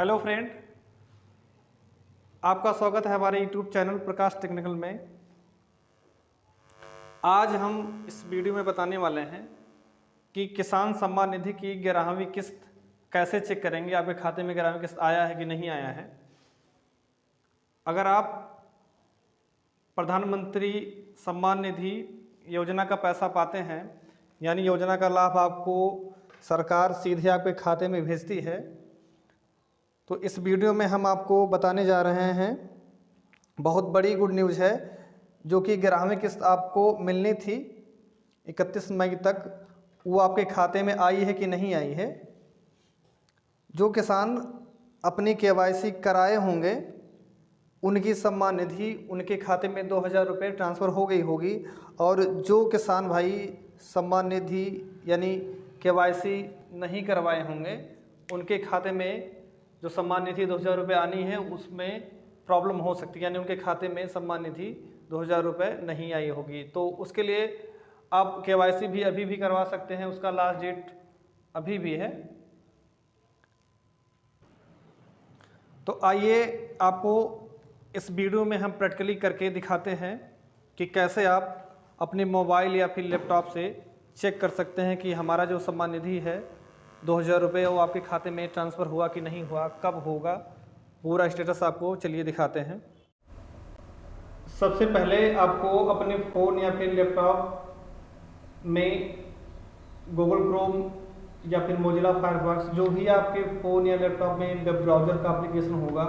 Hello friend, आपका स्वागत है हमारे यूट्यूब चैनल प्रकाश टेक्निकल में। आज हम इस वीडियो में बताने वाले हैं कि किसान सम्मान निधि की ग्यारहवीं किस्त कैसे चेक करेंगे, आपके खाते में ग्यारहवीं किस्त आया है कि नहीं आया है। अगर आप प्रधानमंत्री सम्मान निधि योजना का पैसा पाते हैं, यानी योजना का लाभ आपको सरकार सीधे आपके खाते में भेजती है तो इस वीडियो में हम आपको बताने जा रहे हैं, बहुत बड़ी गुड न्यूज़ है, जो कि ग्यारहवीं किस्त आपको मिलनी थी 31 मई तक, वो आपके खाते में आई है कि नहीं आई है? जो किसान अपनी के कराए होंगे, उनकी सम्मान निधि उनके खाते में दो हज़ार रुपये ट्रांसफ़र हो गई होगी, और जो किसान भाई सम्मान निधि यानी के नहीं करवाए होंगे, उनके खाते में जो सम्मान निधि दो हज़ार रुपये आनी है, उसमें प्रॉब्लम हो सकती है। यानी उनके खाते में सम्मान निधि दो हज़ार रुपये नहीं आई होगी। तो उसके लिए आप के भी अभी भी करवा सकते हैं। उसका लास्ट डेट अभी भी है। तो आइए आपको इस वीडियो में हम प्रैक्टिकली करके दिखाते हैं कि कैसे आप अपने मोबाइल या फिर लैपटॉप से चेक कर सकते हैं कि हमारा जो सम्मान निधि है दो हज़ार रुपये वो आपके खाते में ट्रांसफ़र हुआ कि नहीं हुआ, कब होगा, पूरा स्टेटस आपको चलिए दिखाते हैं। सबसे पहले आपको अपने फ़ोन या फिर लैपटॉप में गूगल क्रोम या फिर मोजिला फायरफॉक्स जो भी आपके फ़ोन या लैपटॉप में वेब ब्राउज़र का एप्लीकेशन होगा,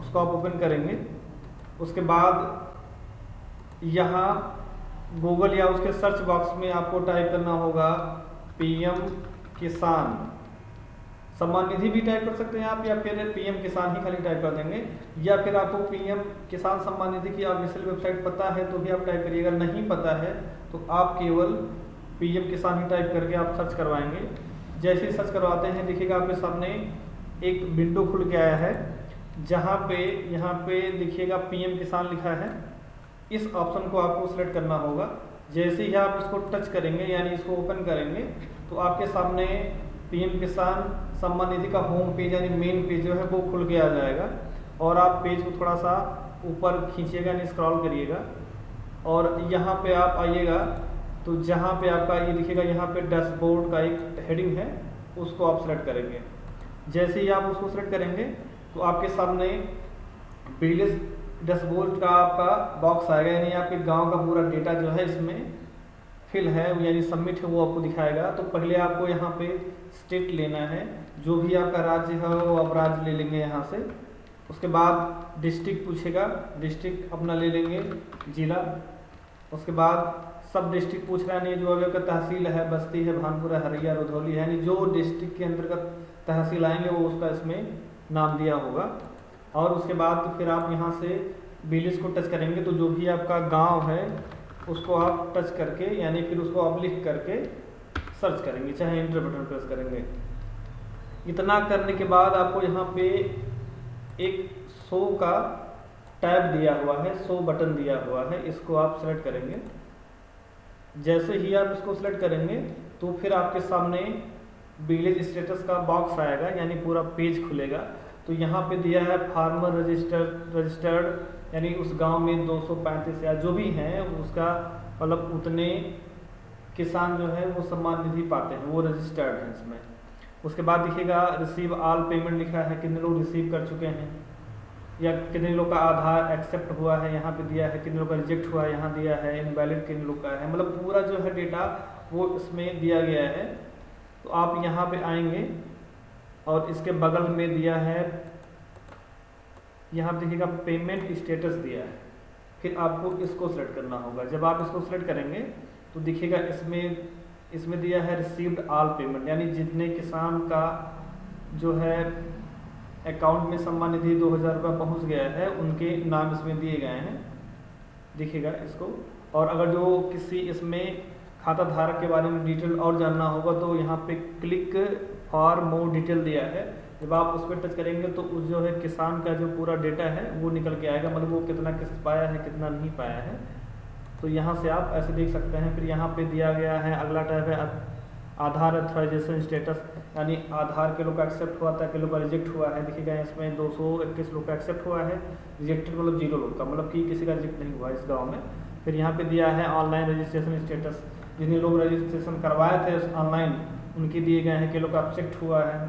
उसको आप ओपन करेंगे। उसके बाद यहाँ गूगल या उसके सर्च बॉक्स में आपको टाइप करना होगा पीएम किसान सम्मान निधि भी टाइप कर सकते हैं आप, या फिर पीएम किसान ही खाली टाइप कर देंगे, या फिर आपको पीएम किसान सम्मान निधि की ऑफिशियल वेबसाइट पता है तो भी आप टाइप करिएगा नहीं पता है तो आप केवल पीएम किसान ही टाइप करके आप सर्च करवाएँगे। जैसे सर्च करवाते हैं, देखिएगा आपके सामने एक विंडो खुल के आया है, जहाँ पे, यहाँ पे देखिएगा पीएम किसान लिखा है। इस ऑप्शन को आपको सिलेक्ट करना होगा। जैसे ही आप इसको टच करेंगे, यानी इसको ओपन करेंगे तो आपके सामने पीएम किसान सम्मान निधि का होम पेज यानी मेन पेज जो है वो खुल के आ जाएगा। और आप पेज को थोड़ा सा ऊपर खींचिएगा यानी स्क्रॉल करिएगा। और यहाँ पे आप आइएगा तो जहाँ पे आपका ये दिखेगा, यहाँ पे डैशबोर्ड का एक हेडिंग है, उसको आप सेलेक्ट करेंगे। जैसे ही आप उसको सेलेक्ट करेंगे तो आपके सामने बिजली डैशबोर्ड का आपका बॉक्स आएगा, यानी आपके गाँव का पूरा डेटा जो है इसमें फिल है, यानी सबमिट है, वो आपको दिखाएगा। तो पहले आपको यहाँ पे स्टेट लेना है। जो भी आपका राज्य है, वो आप राज्य ले लेंगे यहाँ से। उसके बाद डिस्ट्रिक्ट पूछेगा डिस्ट्रिक्ट अपना ले लेंगे, जिला। उसके बाद सब डिस्ट्रिक्ट पूछ रहा है, नहीं, जो अगर तहसील है, बस्ती है, भानपुरा हरिया, रुधौली है, यानी जो डिस्ट्रिक्ट के अंतर्गत तहसील आएँगे, वो उसका इसमें नाम दिया होगा। और उसके बाद फिर आप यहाँ से बिलिस को टच करेंगे तो जो भी आपका गाँव है, उसको आप टच करके, यानी फिर उसको आप लिख करके सर्च करेंगे, चाहे इंटर बटन प्रेस करेंगे। इतना करने के बाद आपको यहाँ पे एक शो का टैब दिया हुआ है, शो बटन दिया हुआ है, इसको आप सेलेक्ट करेंगे। जैसे ही आप इसको सेलेक्ट करेंगे तो फिर आपके सामने विलेज स्टेटस का बॉक्स आएगा, यानी पूरा पेज खुलेगा। तो यहाँ पे दिया है फार्मर रजिस्टर्ड रजिस्टर्ड यानी उस गाँव में दो सौ पैंतीस या जो भी हैं, उसका मतलब उतने किसान जो है वो सम्मान निधि पाते हैं, वो रजिस्टर्ड हैं इसमें। उसके बाद दिखेगा रिसीव आल पेमेंट लिखा है, कितने लोग रिसीव कर चुके हैं। या कितने लोग का आधार एक्सेप्ट हुआ है, यहाँ पे दिया है, कितने लोग का रिजेक्ट हुआ है, यहाँ दिया है इनवैलिड कितने लोग का है। मतलब पूरा जो है डेटा वो इसमें दिया गया है। तो आप यहाँ पे आएँगे और इसके बगल में दिया है, यहाँ देखिएगा पेमेंट स्टेटस दिया है। फिर आपको इसको सेलेक्ट करना होगा। जब आप इसको सेलेक्ट करेंगे तो दिखेगा इसमें इसमें दिया है रिसीव्ड ऑल पेमेंट यानी जितने किसान का जो है अकाउंट में सम्मान निधि दो हज़ार रुपये पहुँच गया है, उनके नाम इसमें दिए गए हैं। दिखेगा इसको। और अगर जो किसी इसमें खाता धारक के बारे में डिटेल और जानना होगा तो यहाँ पे क्लिक फॉर मोर डिटेल दिया है। जब आप उस पर टच करेंगे तो उस जो है किसान का जो पूरा डेटा है, वो निकल के आएगा। मतलब वो कितना किस्त पाया है, कितना नहीं पाया है। तो यहाँ से आप ऐसे देख सकते हैं, फिर यहाँ पे दिया गया है, अगला टाइप है आधार अथोराइजेशन स्टेटस यानी आधार के लोग का एक्सेप्ट हुआ था के लोग का रिजेक्ट हुआ है। देखिएगा, इसमें दो सौ इक्कीस लोग का एक्सेप्ट हुआ है रिजेक्टेड मतलब ज़ीरो लोग का मतलब कि किसी का रिजेक्ट नहीं हुआ इस गाँव में। फिर यहाँ पे दिया है ऑनलाइन रजिस्ट्रेशन स्टेटस जिन्हें लोग रजिस्ट्रेशन करवाए थे ऑनलाइन उनके दिए गए हैं कि लोग का एक्सेप्ट हुआ है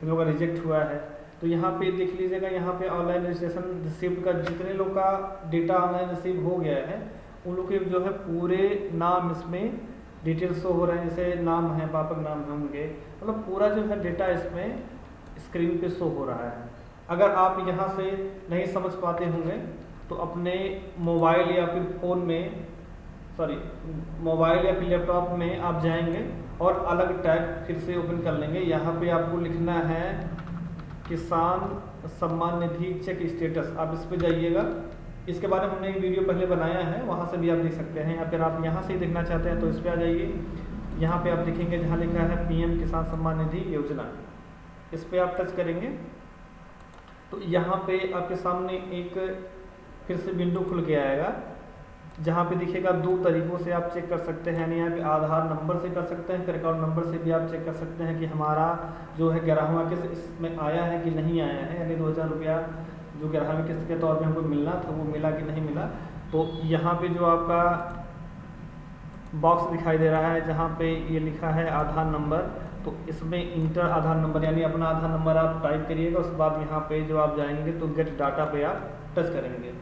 किन लोग का रिजेक्ट हुआ है। तो यहाँ पे देख लीजिएगा, यहाँ पे ऑनलाइन रजिस्ट्रेशन रिसीव का जितने लोग का डेटा ऑनलाइन रिसीव हो गया है उन लोग के जो है पूरे नाम इसमें डिटेल्स शो हो रहे हैं, जैसे नाम है पापक नाम है उनके। मतलब पूरा जो है डेटा इसमें स्क्रीन पे शो हो रहा है। अगर आप यहाँ से नहीं समझ पाते होंगे तो अपने मोबाइल या फिर फ़ोन में सॉरी मोबाइल या फिर लैपटॉप में आप जाएँगे और अलग टैग फिर से ओपन कर लेंगे। यहाँ पे आपको लिखना है, किसान सम्मान निधि चेक स्टेटस आप इस पर जाइएगा। इसके बारे में हमने एक वीडियो पहले बनाया है, वहाँ से भी आप देख सकते हैं। या फिर आप यहाँ से ही देखना चाहते हैं तो इस पर आ जाइए। यहाँ पे आप देखेंगे जहाँ लिखा है पीएम किसान सम्मान निधि योजना। इस पर आप टच करेंगे। तो यहाँ पे आपके सामने एक फिर से विंडो खुल के आएगा, जहाँ पे दिखेगा दो तरीकों से आप चेक कर सकते हैं। यानी यहाँ पे आधार नंबर से कर सकते हैं, फिर अकाउंट नंबर से भी आप चेक कर सकते हैं कि हमारा जो है ग्यारहवा किस इसमें आया है कि नहीं आया है। यानी दो हज़ार रुपया जो ग्यारहवीं किस्त के तौर पर हमको मिलना था, वो मिला कि नहीं मिला? तो यहाँ पे जो आपका बॉक्स दिखाई दे रहा है, जहाँ पे ये लिखा है आधार नंबर तो इसमें इंटर आधार नंबर, यानी अपना आधार नंबर आप टाइप करिएगा, उसके बाद यहाँ पे जो आप जाएँगे तो गेट डाटा पे आप टच करेंगे।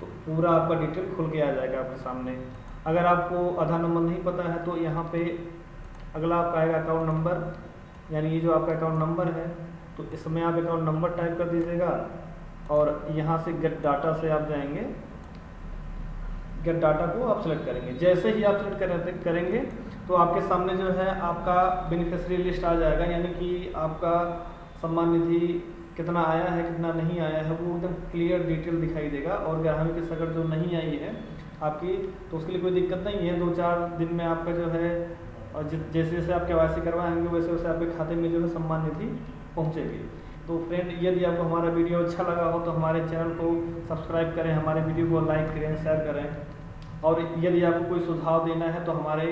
तो पूरा आपका डिटेल खुल के आ जाएगा आपके सामने। अगर आपको आधार नंबर नहीं पता है तो यहाँ पे अगला आपका आएगा अकाउंट नंबर यानी ये जो आपका अकाउंट नंबर है तो इसमें आप अकाउंट नंबर टाइप कर दीजिएगा। और यहाँ से गेट डाटा से आप जाएँगे। गेट डाटा को आप सेलेक्ट करेंगे। जैसे ही आप सेलेक्ट करेंगे तो आपके सामने जो है आपका बेनिफिशरी लिस्ट आ जाएगा। यानी कि आपका सम्मान निधि कितना आया है, कितना नहीं आया है, वो एकदम क्लियर डिटेल दिखाई देगा। और ग्राहक की सगड़ जो नहीं आई है आपकी तो उसके लिए कोई दिक्कत नहीं है। दो चार दिन में आपका जो है, और जैसे जैसे आप के करवाएँगे वैसे वैसे आपके खाते में जो है सम्मान निधि पहुँचेगी। तो फ्रेंड यदि आपको हमारा वीडियो अच्छा लगा हो तो हमारे चैनल को सब्सक्राइब करें, हमारे वीडियो को लाइक करें शेयर करें। और यदि आपको कोई सुझाव देना है तो हमारे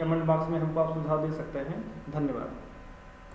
कमेंट बॉक्स में हमको आप सुझाव दे सकते हैं। धन्यवाद।